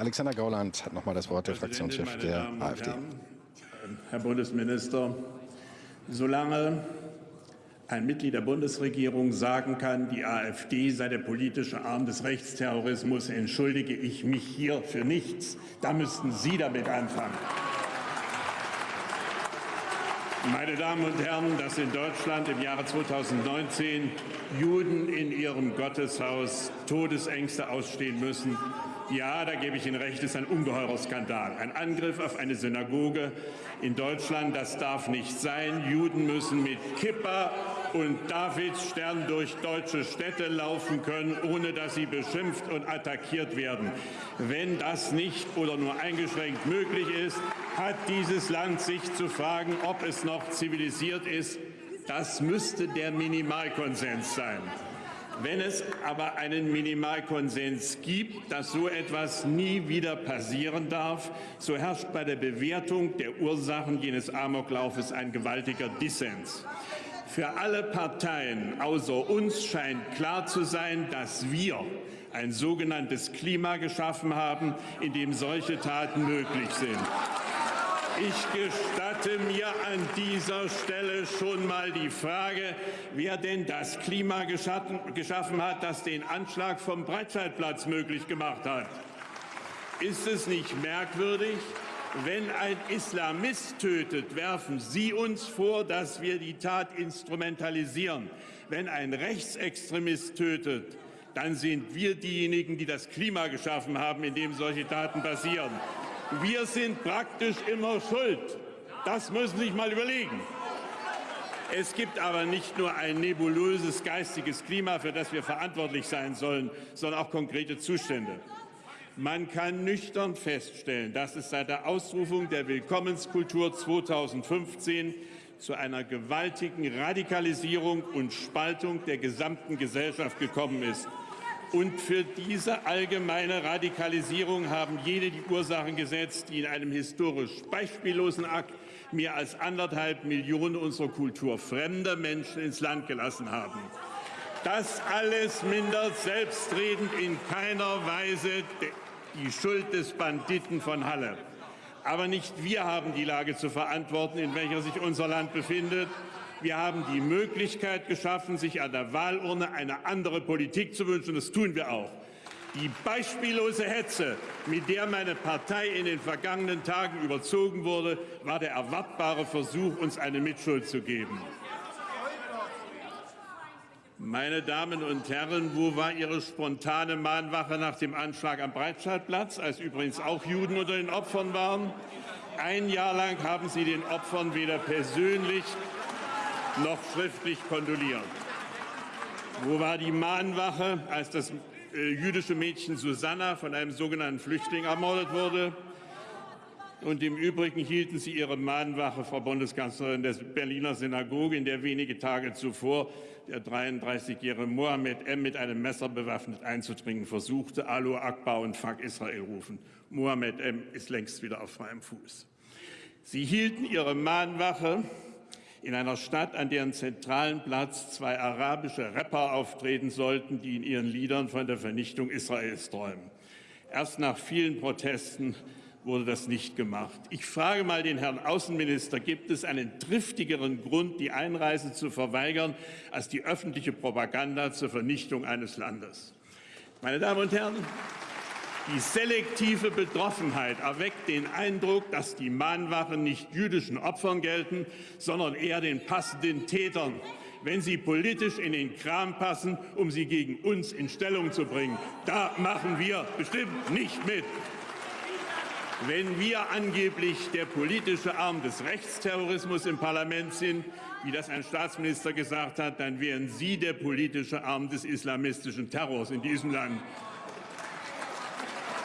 Alexander Gauland hat noch mal das Wort, der Fraktionschef der AfD. Herr Bundesminister, solange ein Mitglied der Bundesregierung sagen kann, die AfD sei der politische Arm des Rechtsterrorismus, entschuldige ich mich hier für nichts. Da müssten Sie damit anfangen. Meine Damen und Herren, dass in Deutschland im Jahre 2019 Juden in ihrem Gotteshaus Todesängste ausstehen müssen, ja, da gebe ich Ihnen recht, ist ein ungeheurer Skandal. Ein Angriff auf eine Synagoge in Deutschland, das darf nicht sein. Juden müssen mit Kippa und Davidsstern durch deutsche Städte laufen können, ohne dass sie beschimpft und attackiert werden. Wenn das nicht oder nur eingeschränkt möglich ist, hat dieses Land sich zu fragen, ob es noch zivilisiert ist. Das müsste der Minimalkonsens sein. Wenn es aber einen Minimalkonsens gibt, dass so etwas nie wieder passieren darf, so herrscht bei der Bewertung der Ursachen jenes Amoklaufes ein gewaltiger Dissens. Für alle Parteien außer uns scheint klar zu sein, dass wir ein sogenanntes Klima geschaffen haben, in dem solche Taten möglich sind. Ich gestatte mir an dieser Stelle schon mal die Frage, wer denn das Klima geschaffen hat, das den Anschlag vom Breitscheidplatz möglich gemacht hat. Ist es nicht merkwürdig, wenn ein Islamist tötet, werfen Sie uns vor, dass wir die Tat instrumentalisieren. Wenn ein Rechtsextremist tötet, dann sind wir diejenigen, die das Klima geschaffen haben, in dem solche Taten passieren. Wir sind praktisch immer schuld. Das müssen Sie sich mal überlegen. Es gibt aber nicht nur ein nebulöses geistiges Klima, für das wir verantwortlich sein sollen, sondern auch konkrete Zustände. Man kann nüchtern feststellen, dass es seit der Ausrufung der Willkommenskultur 2015 zu einer gewaltigen Radikalisierung und Spaltung der gesamten Gesellschaft gekommen ist. Und für diese allgemeine Radikalisierung haben jene die Ursachen gesetzt, die in einem historisch beispiellosen Akt mehr als anderthalb Millionen unserer Kultur fremder Menschen ins Land gelassen haben. Das alles mindert selbstredend in keiner Weise die Schuld des Banditen von Halle. Aber nicht wir haben die Lage zu verantworten, in welcher sich unser Land befindet. Wir haben die Möglichkeit geschaffen, sich an der Wahlurne eine andere Politik zu wünschen. Das tun wir auch. Die beispiellose Hetze, mit der meine Partei in den vergangenen Tagen überzogen wurde, war der erwartbare Versuch, uns eine Mitschuld zu geben. Meine Damen und Herren, wo war Ihre spontane Mahnwache nach dem Anschlag am Breitscheidplatz, als übrigens auch Juden unter den Opfern waren? Ein Jahr lang haben Sie den Opfern weder persönlich noch schriftlich kondoliert. Wo war die Mahnwache, als das äh, jüdische Mädchen Susanna von einem sogenannten Flüchtling ermordet wurde? Und im Übrigen hielten Sie Ihre Mahnwache, Frau Bundeskanzlerin, der Berliner Synagoge, in der wenige Tage zuvor der 33-jährige Mohammed M. mit einem Messer bewaffnet einzudringen versuchte, Alu Akbar und Fuck Israel rufen. Mohammed M. ist längst wieder auf freiem Fuß. Sie hielten Ihre Mahnwache in einer Stadt, an deren zentralen Platz zwei arabische Rapper auftreten sollten, die in ihren Liedern von der Vernichtung Israels träumen. Erst nach vielen Protesten wurde das nicht gemacht. Ich frage mal den Herrn Außenminister, gibt es einen triftigeren Grund, die Einreise zu verweigern, als die öffentliche Propaganda zur Vernichtung eines Landes? Meine Damen und Herren, die selektive Betroffenheit erweckt den Eindruck, dass die Mahnwachen nicht jüdischen Opfern gelten, sondern eher den passenden Tätern, wenn sie politisch in den Kram passen, um sie gegen uns in Stellung zu bringen. Da machen wir bestimmt nicht mit. Wenn wir angeblich der politische Arm des Rechtsterrorismus im Parlament sind, wie das ein Staatsminister gesagt hat, dann wären Sie der politische Arm des islamistischen Terrors in diesem Land.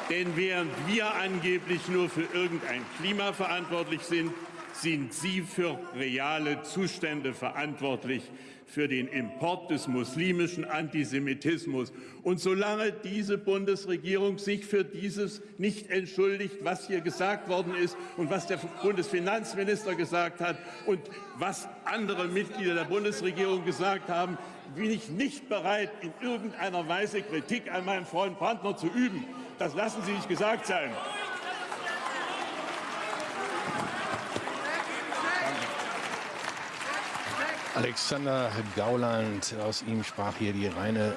Denn während wir angeblich nur für irgendein Klima verantwortlich sind, sind Sie für reale Zustände verantwortlich, für den Import des muslimischen Antisemitismus. Und solange diese Bundesregierung sich für dieses nicht entschuldigt, was hier gesagt worden ist und was der Bundesfinanzminister gesagt hat und was andere Mitglieder der Bundesregierung gesagt haben, bin ich nicht bereit, in irgendeiner Weise Kritik an meinem Freund Brandner zu üben. Das lassen Sie sich gesagt sein. Alexander Gauland, aus ihm sprach hier die reine